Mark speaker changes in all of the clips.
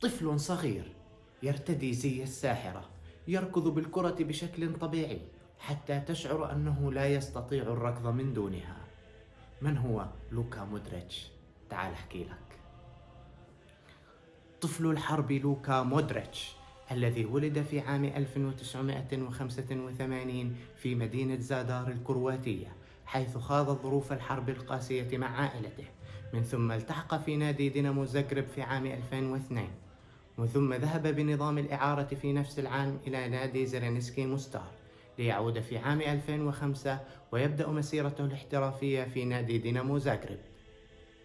Speaker 1: طفل صغير يرتدي زي الساحرة يركض بالكرة بشكل طبيعي حتى تشعر أنه لا يستطيع الركض من دونها. من هو؟ لوكا مودريتش؟ تعال أحكي لك. طفل الحرب لوكا مودريتش الذي ولد في عام 1985 في مدينة زادار الكرواتية حيث خاض ظروف الحرب القاسية مع عائلته من ثم التحق في نادي دينامو زغرب في عام 2002 وثم ذهب بنظام الإعارة في نفس العام إلى نادي زرينيسكي موستار ليعود في عام 2005 ويبدأ مسيرته الاحترافية في نادي دينامو زغرب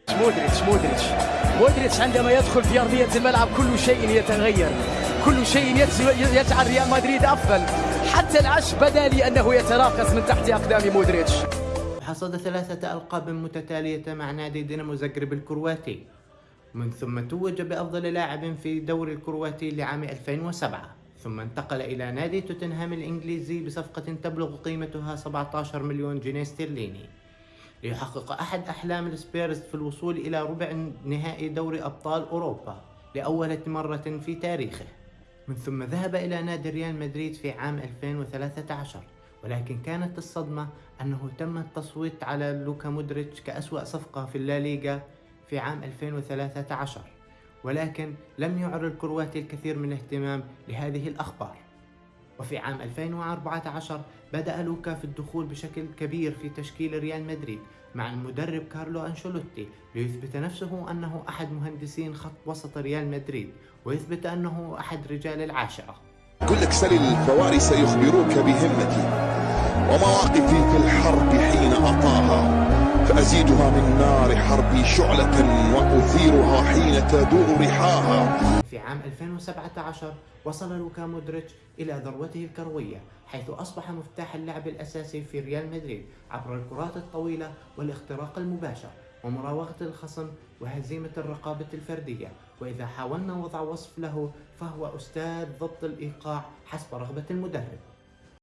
Speaker 2: مودريتش مودريتش. مودريتش عندما يدخل في أرضية الملعب كل شيء يتغير. كل شيء يجعل ريال مدريد أفضل. حتى العشب بدا لي أنه يتراقص من تحت أقدام مودريتش.
Speaker 1: حصد ثلاثة ألقاب متتالية مع نادي دينامو زغرب الكرواتي. من ثم توج بأفضل لاعب في الدوري الكرواتي لعام 2007 ثم انتقل إلى نادي توتنهام الإنجليزي بصفقة تبلغ قيمتها 17 مليون جنيه استرليني. ليحقق أحد أحلام السبيرز في الوصول إلى ربع نهائي دوري أبطال أوروبا لأول مرة في تاريخه. من ثم ذهب إلى نادي ريال مدريد في عام 2013 ولكن كانت الصدمة أنه تم التصويت على لوكا مودريتش كأسوأ صفقة في الليغا في عام 2013 ولكن لم يعر الكرواتي الكثير من الاهتمام لهذه الأخبار. وفي عام 2014 بدأ لوكا في الدخول بشكل كبير في تشكيل ريال مدريد مع المدرب كارلو أنشيلوتي ليثبت نفسه أنه أحد مهندسين خط وسط ريال مدريد ويثبت أنه أحد رجال العاشرة.
Speaker 3: كل أكسل الفوارس يخبروك بهمتي ومواقفي في الحرب حين أطاها فأزيدها من نار حربي شعلة وأثيرها حين تدور رحاها.
Speaker 1: في عام 2017 وصل لوكا مودريتش إلى ذروته الكروية حيث أصبح مفتاح اللعب الأساسي في ريال مدريد عبر الكرات الطويلة والاختراق المباشر ومراوغة الخصم وهزيمة الرقابة الفردية. وإذا حاولنا وضع وصف له فهو أستاذ ضبط الإيقاع حسب رغبة المدرب.